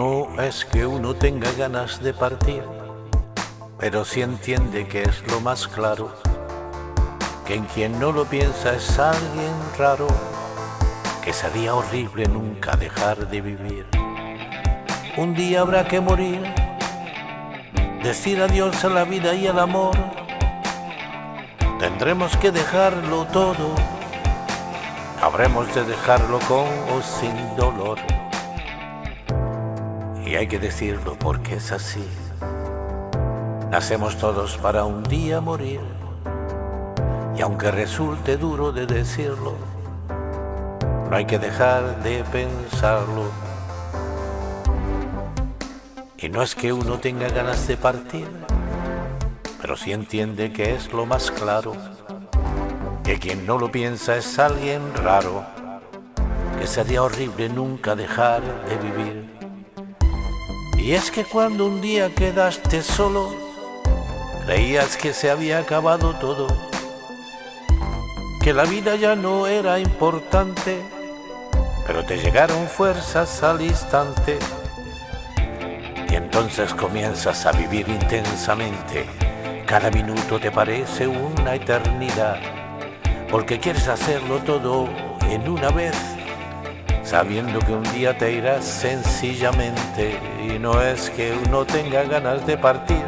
No es que uno tenga ganas de partir, pero sí entiende que es lo más claro, que en quien no lo piensa es alguien raro, que sería horrible nunca dejar de vivir. Un día habrá que morir, decir adiós a la vida y al amor. Tendremos que dejarlo todo, habremos de dejarlo con o sin dolor. Y hay que decirlo porque es así. Nacemos todos para un día morir. Y aunque resulte duro de decirlo, no hay que dejar de pensarlo. Y no es que uno tenga ganas de partir, pero sí entiende que es lo más claro, que quien no lo piensa es alguien raro, que sería horrible nunca dejar de vivir. Y es que cuando un día quedaste solo, creías que se había acabado todo, que la vida ya no era importante, pero te llegaron fuerzas al instante y entonces comienzas a vivir intensamente. Cada minuto te parece una eternidad, porque quieres hacerlo todo en una vez, sabiendo que un día te irás sencillamente y no es que uno tenga ganas de partir,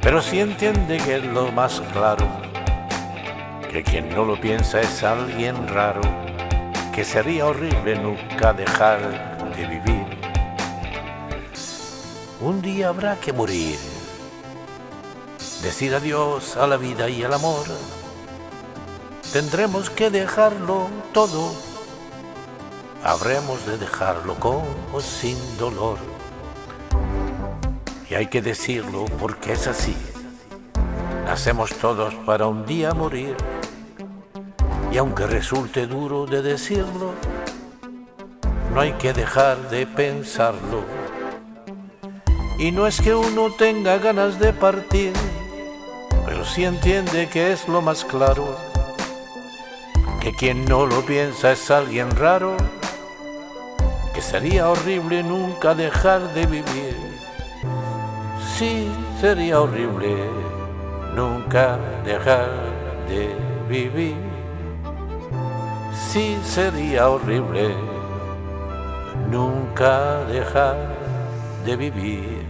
pero sí entiende que es lo más claro, que quien no lo piensa es alguien raro, que sería horrible nunca dejar de vivir un día habrá que morir, decir adiós a la vida y al amor. Tendremos que dejarlo todo, habremos de dejarlo con o sin dolor. Y hay que decirlo porque es así. Nacemos todos para un día morir. Y aunque resulte duro de decirlo, no hay que dejar de pensarlo y no es que uno tenga ganas de partir, pero sí entiende que es lo más claro, que quien no lo piensa es alguien raro, que sería horrible nunca dejar de vivir. Sí, sería horrible nunca dejar de vivir. Sí, sería horrible nunca dejar de vivir.